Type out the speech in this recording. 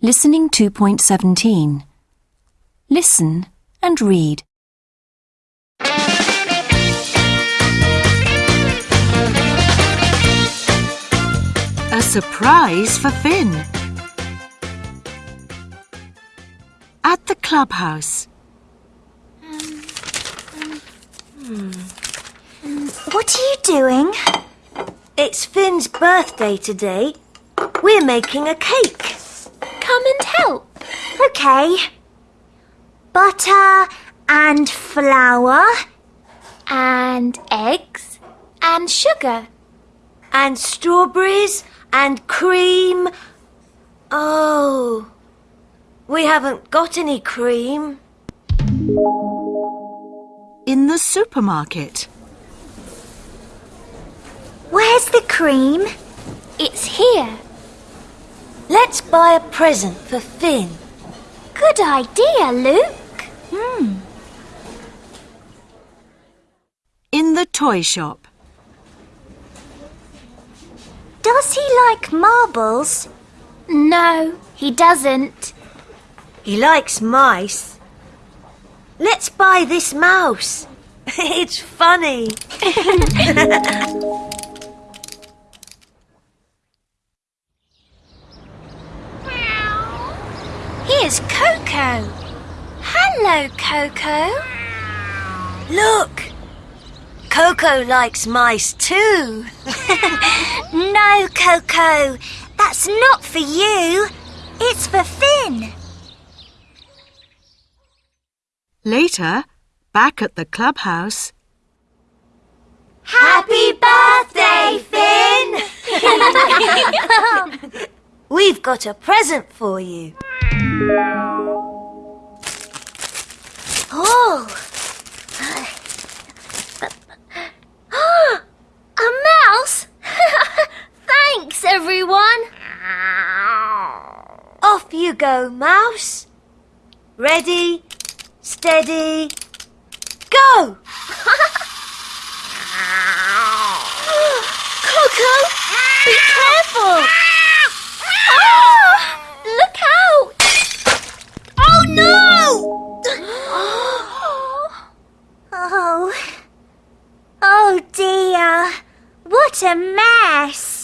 Listening 2.17. Listen and read. A surprise for Finn. At the clubhouse. What are you doing? It's Finn's birthday today. We're making a cake. Come and help. Okay. Butter and flour and eggs and sugar. And strawberries and cream. Oh, we haven't got any cream. In the supermarket. Where's the cream? It's here. Let's buy a present for Finn. Good idea, Luke. Hmm. In the toy shop. Does he like marbles? No, he doesn't. He likes mice. Let's buy this mouse. it's funny. Here's Coco. Hello, Coco. Look, Coco likes mice too. No, Coco. That's not for you. It's for Finn. Later, back at the clubhouse. Happy birthday, Finn! We've got a present for you. Oh! A mouse? Thanks, everyone. Off you go, mouse. Ready, steady, What a mess!